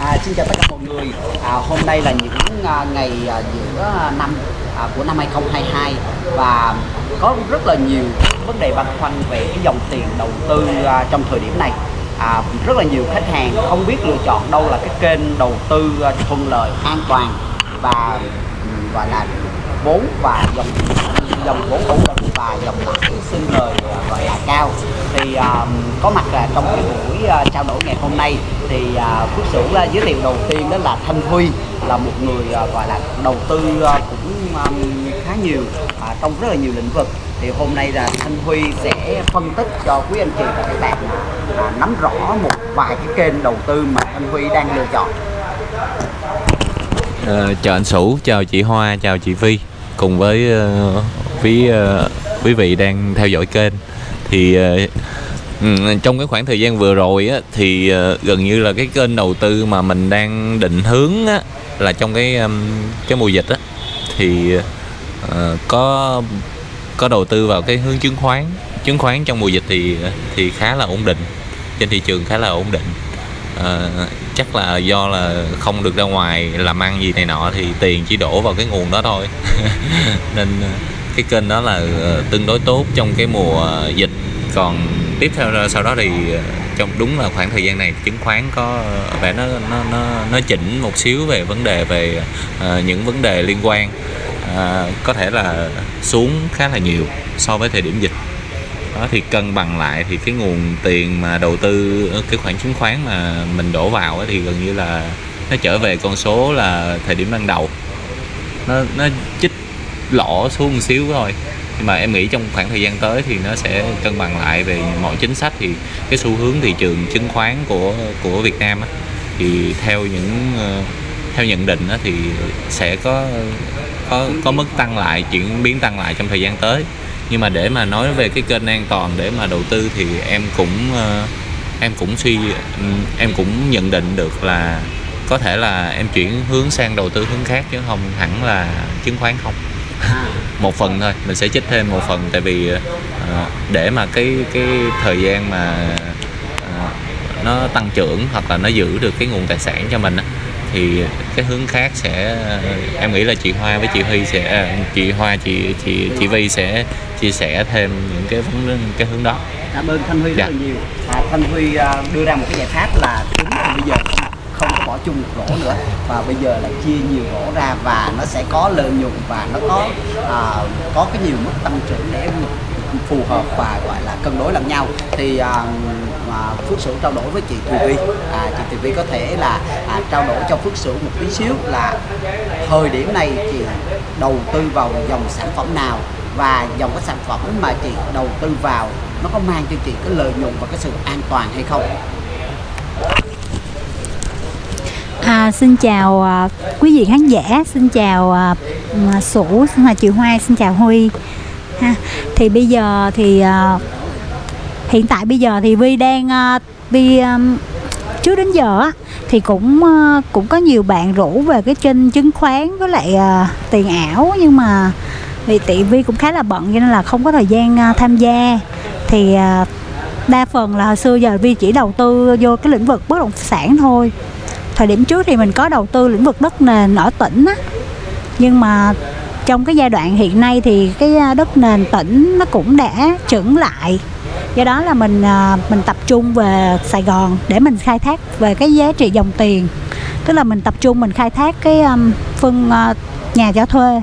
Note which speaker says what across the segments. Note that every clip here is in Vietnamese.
Speaker 1: À, xin chào tất cả mọi người. À, hôm nay là những à, ngày à, giữa à, năm à, của năm 2022 và có rất là nhiều vấn đề băn khoăn về cái dòng tiền đầu tư à, trong thời điểm này. À, rất là nhiều khách hàng không biết lựa chọn đâu là cái kênh đầu tư à, thuận lợi, an toàn và gọi là vốn và dòng dòng vốn ổn định và dòng lãi sinh lời à, gọi cao. Thì à, có mặt uh, trong cái buổi uh, trao đổi ngày hôm nay thì uh, Phước Sửu uh, giới thiệu đầu tiên đó là Thanh Huy là một người uh, gọi là đầu tư uh, cũng um, khá nhiều uh, trong rất là nhiều lĩnh vực. Thì hôm nay là Thanh Huy sẽ phân tích cho quý anh chị và các bạn uh, nắm rõ một vài cái kênh đầu tư mà Thanh Huy đang lựa chọn.
Speaker 2: Uh, chào anh Sủ, chào chị Hoa, chào chị Vi cùng với uh, quý uh, quý vị đang theo dõi kênh thì ờ, ừ, trong cái khoảng thời gian vừa rồi á, thì ờ, gần như là cái kênh đầu tư mà mình đang định hướng á, là trong cái cái mùa dịch á thì uh, có có đầu tư vào cái hướng chứng khoán. Chứng khoán trong mùa dịch thì thì khá là ổn định trên thị trường khá là ổn định. Ờ, chắc là do là không được ra ngoài làm ăn gì này nọ thì tiền chỉ đổ vào cái nguồn đó thôi. Nên cái kênh đó là ờ, tương đối tốt trong cái mùa ờ, dịch. Còn tiếp theo sau đó thì ờ, trong đúng là khoảng thời gian này chứng khoán có vẻ nó nó nó nó chỉnh một xíu về vấn đề về uh, những vấn đề liên quan. Uh, có thể là xuống khá là nhiều so với thời điểm dịch. Đó thì cân bằng lại thì cái nguồn tiền mà đầu tư cái khoản chứng khoán mà mình đổ vào thì gần như là nó trở về con số là thời điểm ban đầu. Nó nó chích lỗ xuống một xíu thôi. Nhưng mà em nghĩ trong khoảng thời gian tới thì nó sẽ cân bằng lại về mọi chính sách thì cái xu hướng thị trường chứng khoán của của Việt Nam á, thì theo những ờ, theo nhận định á, thì sẽ có có có mức tăng lại chuyển biến tăng lại trong thời gian tới. Nhưng mà để mà nói về cái kênh an toàn để mà đầu tư thì em cũng ờ, em cũng suy em cũng nhận định được là có thể là em chuyển hướng sang đầu tư hướng khác chứ không hẳn là chứng khoán không. một phần thôi mình sẽ chích thêm một phần tại vì ờ, để mà cái cái thời gian mà ờ, nó tăng trưởng hoặc là nó giữ được cái nguồn tài sản cho mình thì cái hướng khác sẽ em nghĩ là chị Hoa với chị Huy sẽ chị Hoa chị chị chị Vi sẽ chia sẻ thêm những cái vấn cái hướng đó
Speaker 1: cảm ơn Thanh Huy rất
Speaker 2: Dạ.
Speaker 1: là nhiều à, Thanh Huy à, đưa ra một cái giải pháp là đúng là bây giờ chung một rổ nữa. Và bây giờ là chia nhiều rổ ra và nó sẽ có lợi nhuận và nó có à, có cái nhiều mức tăng trưởng để phù hợp và gọi là cân đối lẫn nhau. Thì à, mà Phước Sửu trao đổi với chị Thùy Vi à, chị Thùy Vi có thể là à, trao đổi cho Phước Sửu một tí xíu là thời điểm này chị đầu tư vào dòng sản phẩm nào và dòng cái sản phẩm mà chị đầu tư vào nó có mang cho chị cái lợi nhuận và cái sự an toàn hay không?
Speaker 3: À, xin chào à, quý vị khán giả, xin chào à, à Sủ, xin chào chị Hoa, xin chào Huy. Ha. Thì bây giờ thì à, hiện tại bây giờ thì Vi đang à, Vi à, trước đến giờ á thì cũng à, cũng có nhiều bạn rủ về cái kênh chứng khoán với lại à, tiền ảo nhưng mà vì tỷ Vi cũng khá là bận cho nên là không có thời gian à, tham gia. Thì à, đa phần là hồi xưa giờ Vi chỉ đầu tư vô cái lĩnh vực bất động sản thôi thời điểm trước thì mình có đầu tư lĩnh vực đất nền ở tỉnh á. Nhưng mà trong cái giai đoạn hiện nay thì cái à, đất nền tỉnh nó cũng đã chững lại. Do đó là mình à, mình tập trung về Sài Gòn để mình khai thác về cái giá trị dòng tiền. Tức là mình tập trung mình khai thác cái phân à, nhà cho thuê.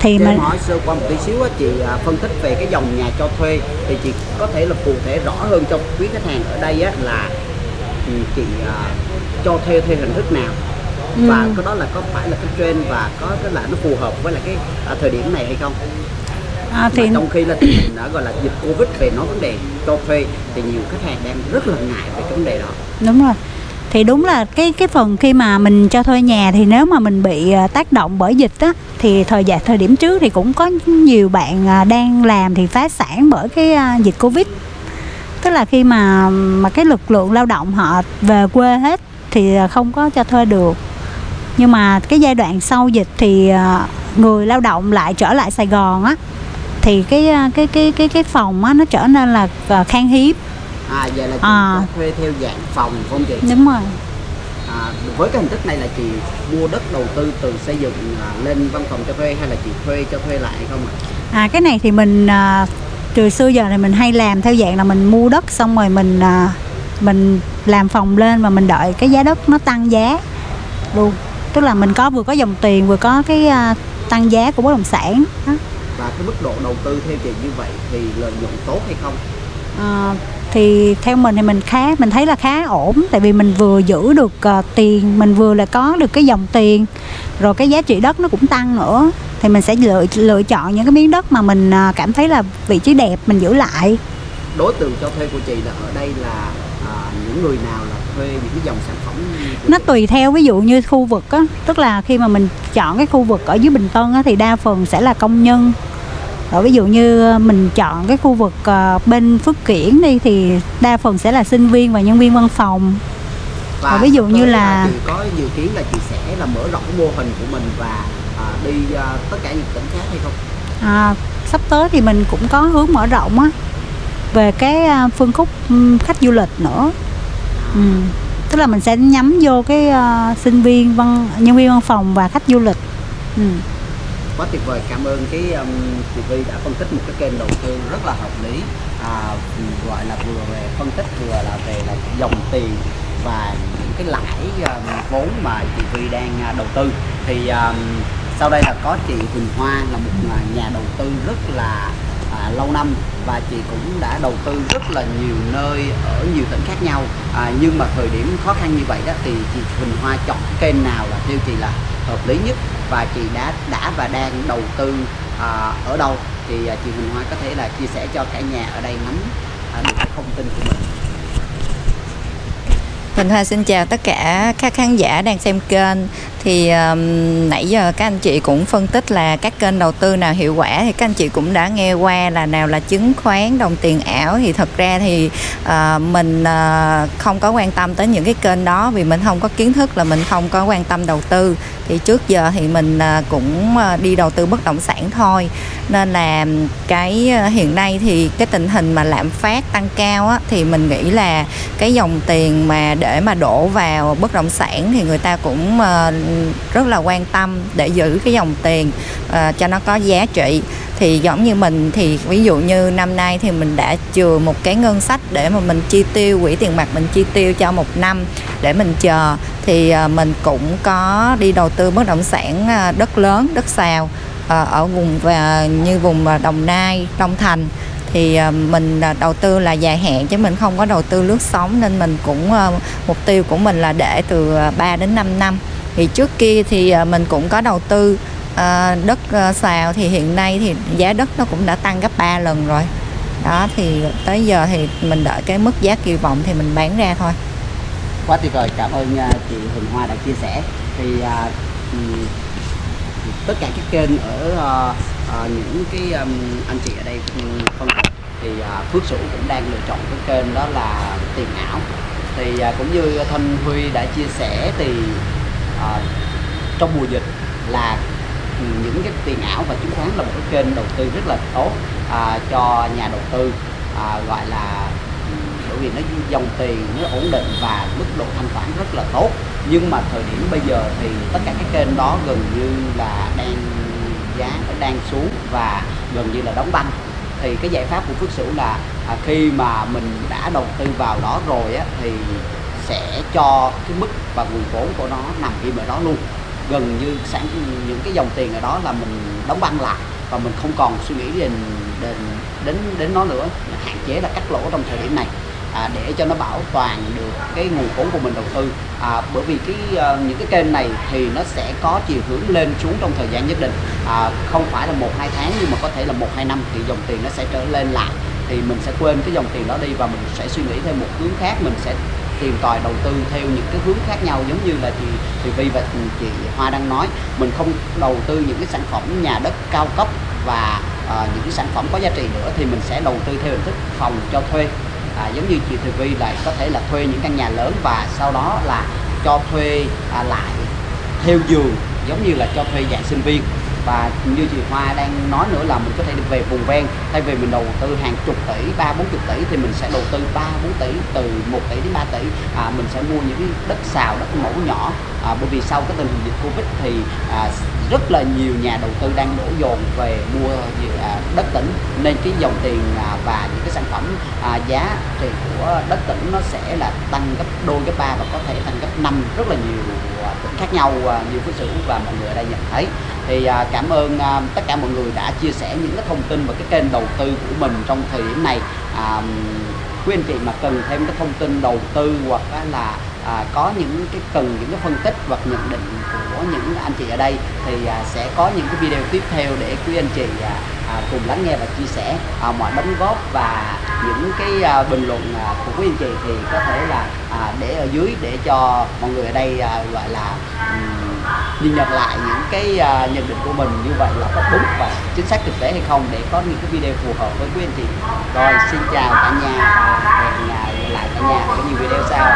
Speaker 3: Thì
Speaker 1: Cho
Speaker 3: mình
Speaker 1: hỏi sơ qua một tí xíu á, chị phân tích về cái dòng nhà cho thuê thì chị có thể là cụ thể rõ hơn cho quý khách hàng ở đây á, là chị cho thuê theo hình thức nào. Và
Speaker 3: Ừ.
Speaker 1: cái đó là có phải là cái trend và có cái là nó phù hợp với lại cái à, thời điểm này hay không?
Speaker 3: À,
Speaker 1: thì trong khi là tình hình đã gọi là dịch covid về nói vấn đề cho thuê thì nhiều khách hàng đang rất là ngại về cái vấn đề đó.
Speaker 3: Đúng rồi. Thì đúng là cái cái phần khi mà mình cho thuê nhà thì nếu mà mình bị à, tác động bởi dịch á thì thời gian thời điểm trước thì cũng có nhiều bạn à, đang làm thì phá sản bởi cái à, dịch covid. Tức là khi mà mà cái lực lượng lao động họ về quê hết thì à, không có cho thuê được nhưng mà cái giai đoạn sau dịch thì à, người lao động lại trở lại Sài Gòn á thì cái à, cái cái cái cái phòng á nó trở nên là khan hiếm
Speaker 1: à vậy là chị
Speaker 3: À.
Speaker 1: thuê theo dạng phòng không chị
Speaker 3: đúng rồi
Speaker 1: à, với cái hình thức này là chị mua đất đầu tư từ xây dựng lên văn phòng cho thuê hay là chị thuê cho thuê lại không ạ?
Speaker 3: À cái này thì mình à, từ xưa giờ thì mình hay làm theo dạng là mình mua đất xong rồi mình à, mình làm phòng lên và mình đợi cái giá đất nó tăng giá luôn. Tức là mình có vừa có dòng tiền vừa có cái à, tăng giá của bất động sản. Đó.
Speaker 1: Và cái mức độ đầu tư theo chị như vậy thì lợi nhuận tốt hay không?
Speaker 3: À, thì theo mình thì mình khá mình thấy là khá ổn tại vì mình vừa giữ được à, tiền mình vừa là có được cái dòng tiền rồi cái giá trị đất nó cũng tăng nữa thì mình sẽ lựa lựa chọn những cái miếng đất mà mình à, cảm thấy là vị trí đẹp mình giữ lại
Speaker 1: Đối tượng cho thuê của chị là ở đây là những người nào là thuê những cái dòng sản phẩm
Speaker 3: nó tùy theo ví dụ như khu vực á tức là khi mà mình chọn cái khu vực ở dưới Bình Tân á thì đa phần sẽ là công nhân. Rồi ví dụ như mình chọn cái khu vực ờ, bên Phước Kiển đi thì đa phần sẽ là sinh viên và nhân viên văn phòng.
Speaker 1: Và
Speaker 3: ví dụ như là-
Speaker 1: chị có dự kiến là chị sẽ là mở rộng mô hình của mình và à, đi à, tất cả những tỉnh khác hay không?
Speaker 3: à, sắp tới thì mình cũng có hướng mở rộng á về cái phân khúc khách du lịch nữa ừ. tức là mình sẽ nhắm vô cái à, sinh viên văn nhân viên văn phòng và khách du lịch ừ.
Speaker 1: quá tuyệt vời cảm ơn cái um, chị Vi đã phân tích một cái kênh đầu tư rất là hợp lý à, gọi là vừa về phân tích vừa là về là dòng tiền và những cái lãi um, vốn mà chị Vi đang à, đầu tư thì um, sau đây là có chị Huỳnh Hoa là một à, nhà đầu tư rất là à, lâu năm và chị cũng đã đầu tư rất là nhiều nơi ở nhiều tỉnh khác nhau. À, nhưng mà thời điểm khó khăn như vậy đó thì chị Huỳnh Hoa chọn cái kênh nào là theo chị là hợp lý nhất và chị đã đã và đang đầu tư à, ở đâu? Thì à, chị Huỳnh Hoa có thể là chia sẻ cho cả nhà ở đây nắm à, được cái thông tin của mình.
Speaker 4: Huỳnh Hoa xin chào tất cả các khán giả đang xem kênh thì um, nãy giờ các anh chị cũng phân tích là các kênh đầu tư nào hiệu quả thì các anh chị cũng đã nghe qua là nào là chứng khoán đồng tiền ảo. Thì thật ra thì uh, mình uh, không có quan tâm tới những cái kênh đó vì mình không có kiến thức là mình không có quan tâm đầu tư. Thì trước giờ thì mình uh, cũng uh, đi đầu tư bất động sản thôi. Nên là cái uh, hiện nay thì cái tình hình mà lạm phát tăng cao á, thì mình nghĩ là cái dòng tiền mà để mà đổ vào bất động sản thì người ta cũng uh, rất là quan tâm để giữ cái dòng tiền uh, cho nó có giá trị. Thì giống như mình thì ví dụ như năm nay thì mình đã chừa một cái ngân sách để mà mình chi tiêu quỹ tiền mặt mình chi tiêu cho một năm để mình chờ. Thì uh, mình cũng có đi đầu tư bất động sản uh, đất lớn đất xào uh, ở vùng và như vùng uh, Đồng Nai Long Thành. Thì mình đầu tư là dài hạn chứ mình không có đầu tư lướt sóng nên mình cũng mục tiêu của mình là để từ 3 đến 5 năm thì trước kia thì à, mình cũng có đầu tư à, đất à, xào. Thì hiện nay thì giá đất nó cũng đã tăng gấp 3 lần rồi. Đó thì tới giờ thì mình đợi cái mức giá kỳ vọng thì mình bán ra thôi.
Speaker 1: Quá tuyệt vời. Cảm ơn chị Huỳnh Hoa đã chia sẻ. Thì uh, tất cả các kênh ở uh, uh, những cái um, anh chị ở đây ừ, phân tích thì uh, Phước Sửu cũng đang lựa chọn cái kênh đó là tiền ảo. Thì uh, cũng như Thanh Huy đã chia sẻ thì à, trong mùa dịch là những cái tiền ảo và chứng khoán là một cái kênh đầu tư rất là tốt à, cho nhà đầu tư à, gọi là bởi vì nó dòng tiền nó ổn định và mức độ thanh khoản rất là tốt. Nhưng mà thời điểm bây giờ thì tất cả các kênh đó gần như là đang giá nó đang xuống và gần như là đóng băng. Thì cái giải pháp của Phước Sửu là à, khi mà mình đã đầu tư vào đó rồi á, thì sẽ cho cái mức và nguồn vốn của nó nằm im ở đó luôn. Gần như sản những cái dòng tiền ở đó là mình đóng băng lại và mình không còn suy nghĩ đến đến đến đến nó nữa. Hạn chế là cắt lỗ trong thời điểm này à, để cho nó bảo toàn được cái nguồn vốn của mình đầu tư. À, bởi vì cái uh, những cái kênh này thì nó sẽ có chiều hướng lên xuống trong thời gian nhất định. À, không phải là một hai tháng nhưng mà có thể là một hai năm thì dòng tiền nó sẽ trở lên lại. Thì mình sẽ quên cái dòng tiền đó đi và mình sẽ suy nghĩ thêm một hướng khác mình sẽ tìm tòi đầu tư theo những cái hướng khác nhau giống như là chị chị Vi và chị Hoa đang nói. Mình không đầu tư những cái sản phẩm nhà đất cao cấp và à, những cái sản phẩm có giá trị nữa thì mình sẽ đầu tư theo hình thức phòng cho thuê. À, giống như chị Thùy Vi là có thể là thuê những căn nhà lớn và sau đó là cho thuê à, lại theo giường giống như là cho thuê dạng sinh viên và như chị Hoa đang nói nữa là mình có thể đi về vùng ven. Thay vì mình đầu tư hàng chục tỷ ba bốn chục tỷ thì mình sẽ đầu tư ba bốn tỷ từ 1 tỷ đến 3 tỷ. À, mình sẽ mua những cái đất xào đất mẫu nhỏ. À, bởi vì sau cái tình hình dịch Covid thì à, rất là nhiều nhà đầu tư đang đổ dồn về mua à, đất tỉnh. Nên cái dòng tiền à, và những cái sản phẩm à, giá thì của đất tỉnh nó sẽ là tăng gấp đôi gấp ba và có thể tăng gấp năm. Rất là nhiều à, tỉnh khác nhau à, như phú sự và mọi người ở đây nhận thấy thì à, cảm ơn à, tất cả mọi người đã chia sẻ những cái thông tin và cái kênh đầu tư của mình trong thời điểm này. À, quý anh chị mà cần thêm cái thông tin đầu tư hoặc là à, có những cái cần những cái phân tích hoặc nhận định của những anh chị ở đây thì à, sẽ có những cái video tiếp theo để quý anh chị à, à, cùng lắng nghe và chia sẻ. À, mọi đóng góp và những cái à, bình luận à, của quý anh chị thì có thể là à, để ở dưới để cho mọi người ở đây à, gọi là nhìn nhận lại những cái uh, nhận định của mình như vậy là có đúng và chính xác thực tế hay không để có những cái video phù hợp với quý anh chị. Rồi xin chào cả nhà và hẹn gặp lại cả nhà ở nhiều video sau.